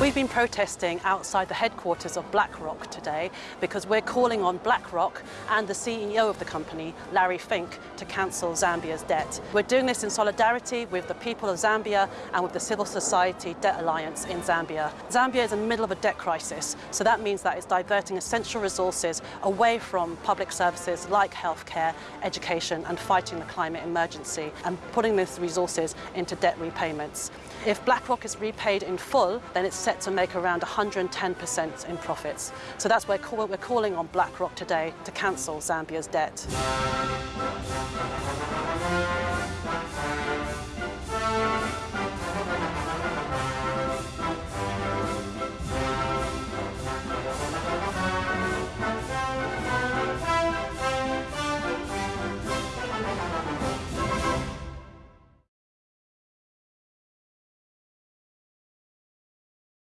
We've been protesting outside the headquarters of BlackRock today because we're calling on BlackRock and the CEO of the company, Larry Fink, to cancel Zambia's debt. We're doing this in solidarity with the people of Zambia and with the Civil Society Debt Alliance in Zambia. Zambia is in the middle of a debt crisis, so that means that it's diverting essential resources away from public services like healthcare, education and fighting the climate emergency and putting those resources into debt repayments. If BlackRock is repaid in full, then it's set to make around 110% in profits. So that's why we're calling on BlackRock today to cancel Zambia's debt.